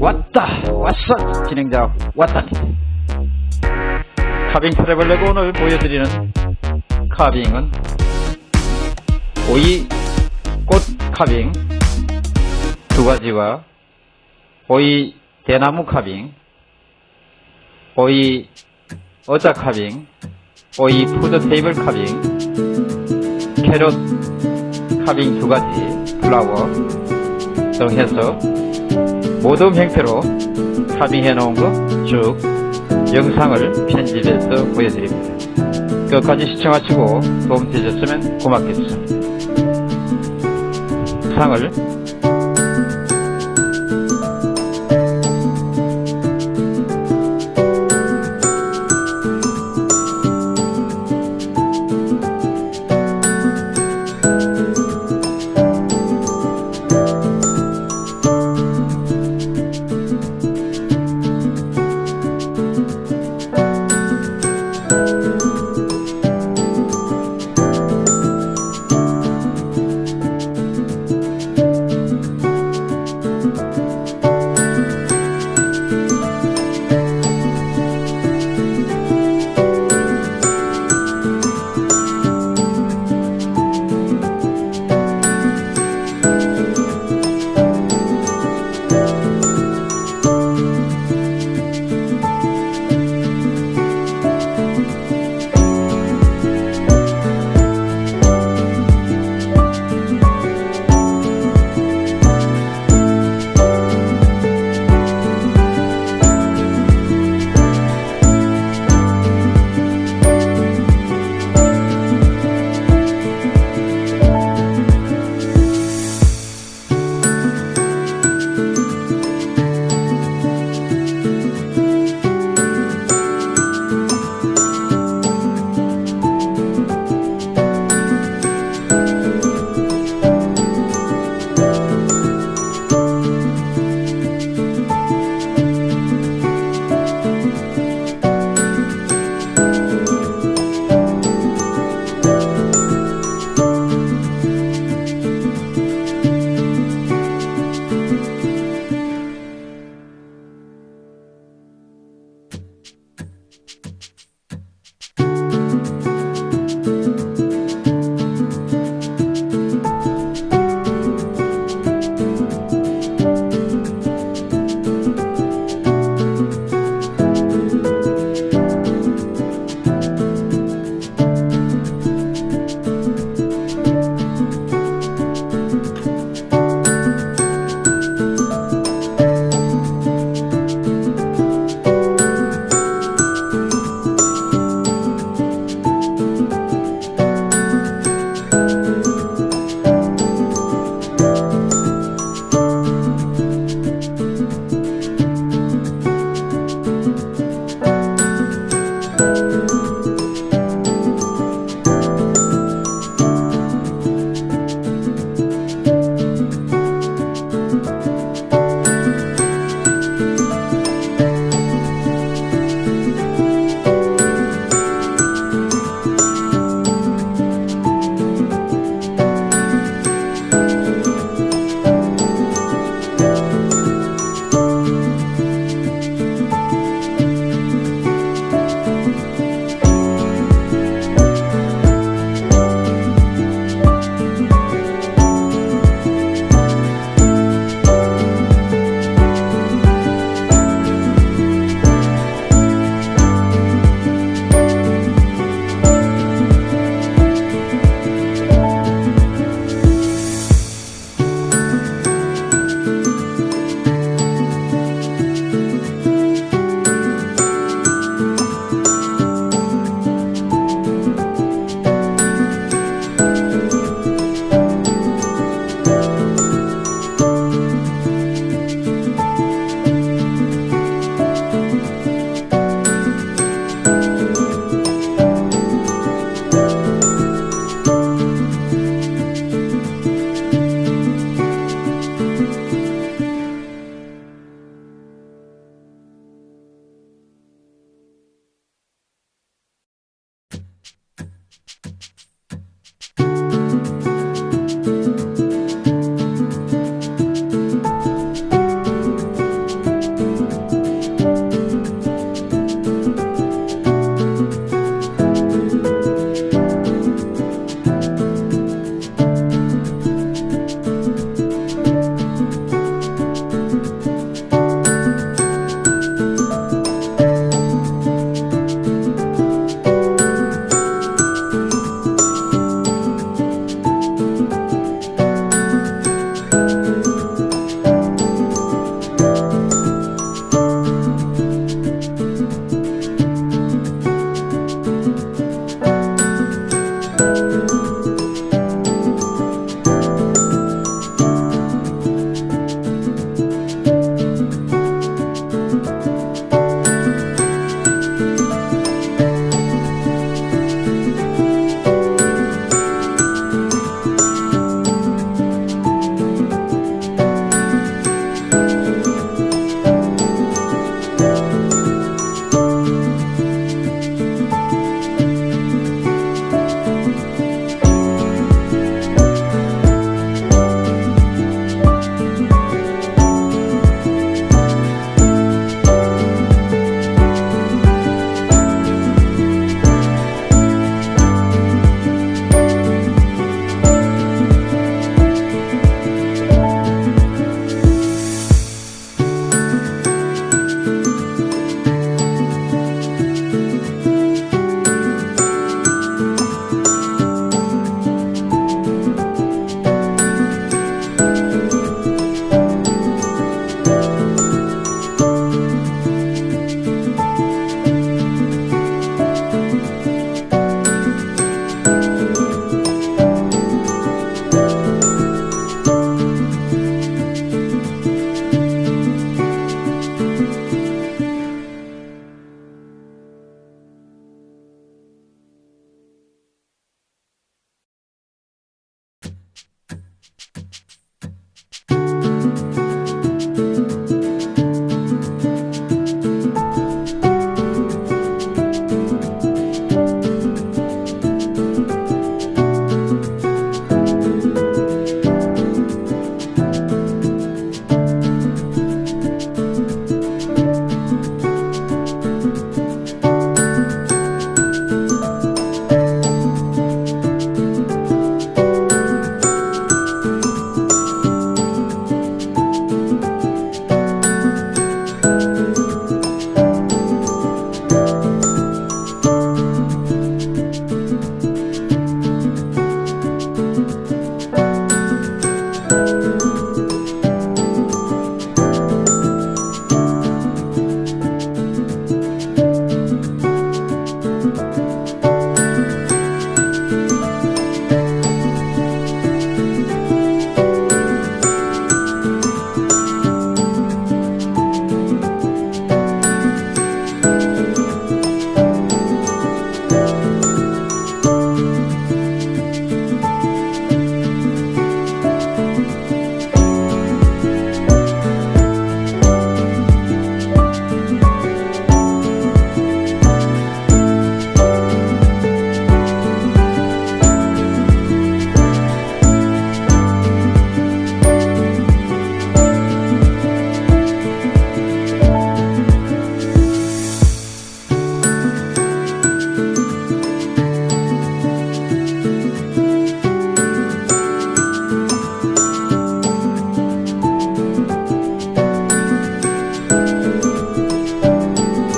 왔다 왔어. 진행자 왔다니 카빙 트래블레고 오늘 보여드리는 카빙은 오이 꽃 카빙 두 가지와 오이 대나무 카빙 오이 어자 카빙 오이 푸드 테이블 카빙 캐럿 카빙 두 가지 플라워 등 해서 모든 형태로 카빙해 놓은 거 쭉 영상을 편집해서 보여드립니다. 끝까지 시청하시고 도움 되셨으면 고맙겠습니다. 영상을